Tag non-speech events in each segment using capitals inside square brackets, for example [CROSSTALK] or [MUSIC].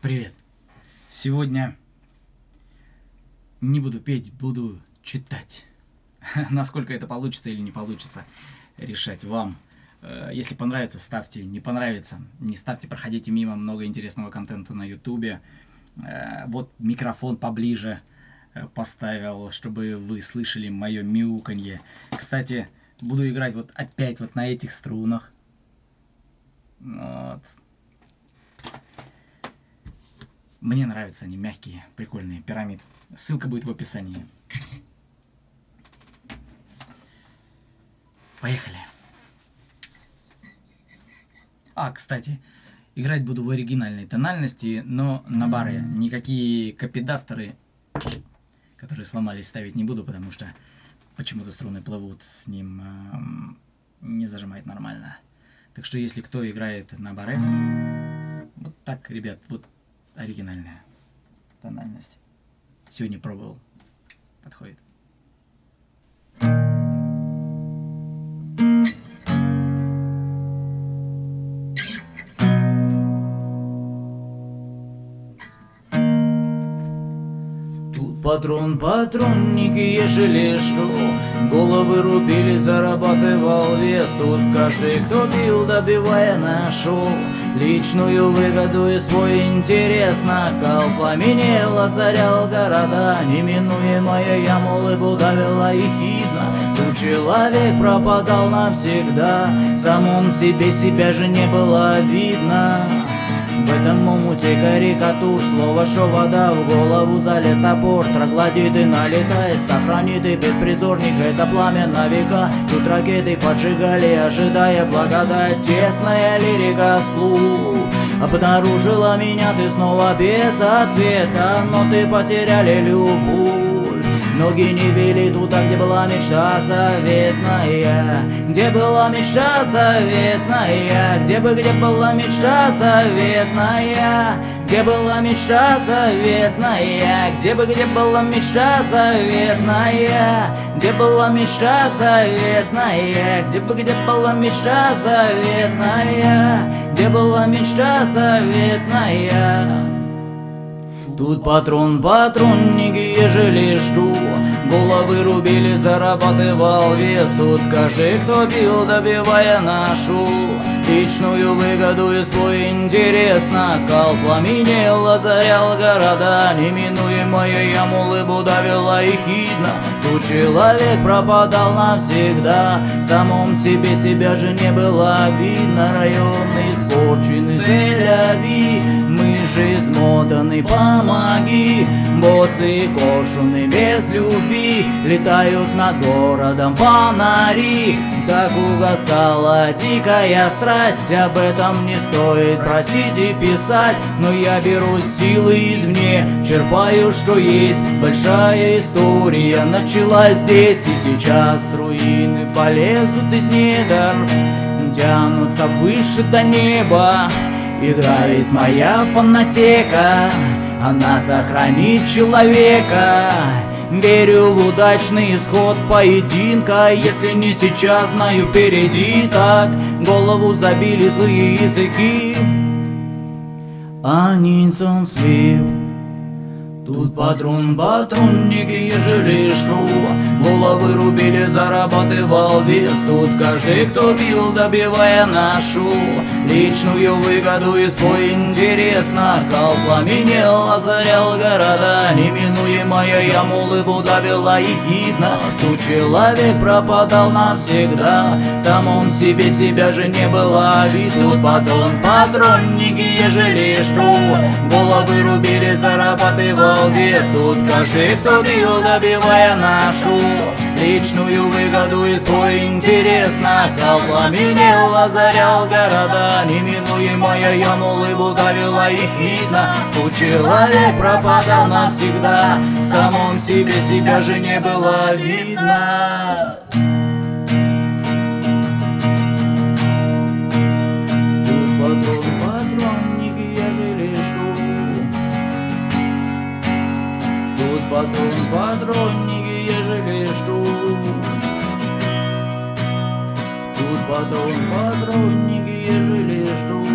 Привет. Сегодня не буду петь, буду читать. [LAUGHS] Насколько это получится или не получится, решать вам. Э, если понравится, ставьте. Не понравится, не ставьте, проходите мимо. Много интересного контента на ютубе. Э, вот микрофон поближе э, поставил, чтобы вы слышали мое мяуканье. Кстати, буду играть вот опять вот на этих струнах. Вот. Мне нравятся они мягкие, прикольные, пирамид. Ссылка будет в описании. Поехали. А, кстати, играть буду в оригинальной тональности, но на баре. Никакие копидастеры, которые сломались, ставить не буду, потому что почему-то струны плывут с ним, эм, не зажимает нормально. Так что если кто играет на баре, вот так, ребят, вот оригинальная тональность. Сегодня пробовал. Подходит. Тут патрон, патронники, ежели что Головы рубили, зарабатывал вес. Тут каждый, кто пил, добивая нашел Личную выгоду и свой интерес. Накал Пламенел, озарял города Неминуемая яму улыбу давила и хидно. Тут человек пропадал навсегда В самом себе себя же не было видно омуте карикатур Слово, что вода в голову залез топор Троглодит и налетай, сохранит и беспризорник Это пламя на века, тут ракеты поджигали Ожидая благодать, тесная лирика слух Обнаружила меня ты снова без ответа Но ты потеряли любовь Ноги не вели туда, где была мечта заветная. Где была мечта заветная? Где бы, где была мечта заветная? Где была мечта заветная? Где бы, где была мечта заветная? Где была мечта заветная? Где бы, где была мечта заветная? Где была мечта заветная Тут патрон, патронники, ежели жду. Головы рубили, зарабатывал вес. Тут каждый, кто бил, добивая нашу. Личную выгоду и свой интерес Накал. Пламенел, озарял города Неминуемая яму улыбу давила и хидно. Тут человек пропадал навсегда. В самом себе себя же не было видно. Район испорченный, же измотаны, помоги. Боссы кошуны без любви Летают над городом фонари. Так угасала дикая страсть Об этом не стоит просить и писать. Но я беру силы извне Черпаю, что есть. Большая история началась здесь И сейчас руины полезут из недр Тянутся выше до неба Играет моя фонотека. Она сохранит человека. Верю в удачный исход поединка. Если не сейчас, знаю, впереди. Так Голову забили злые языки. Они слив Тут патрон, патронники, ежели что Головы рубили, зарабатывал вес. Тут каждый, кто бил, добивая нашу Личную выгоду и свой интерес Накал пламенел, озарял города. Неминуемая яму улыбу давила и видно Тут человек пропадал навсегда. В самом себе себя же не было вид Тут патрон, патронники, ежели что. Головы рубили, зарабатывал вес. Тут каждый, кто бил, добивая нашу Личную выгоду и свой интерес Накал пламенел, озарял города Неминуемая яму улыбу давила их видно Тут человек пропадал навсегда В самом себе себя же не было видно. Патрон, патронники, ежели что Тут патрон, патронники, ежели что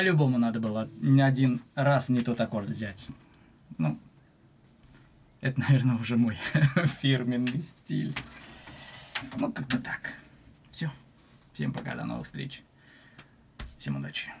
по-любому надо было один раз не тот аккорд взять. Ну, это, наверное, уже мой [LAUGHS] фирменный стиль. Ну, как-то так. Все. Всем пока, до новых встреч. Всем удачи.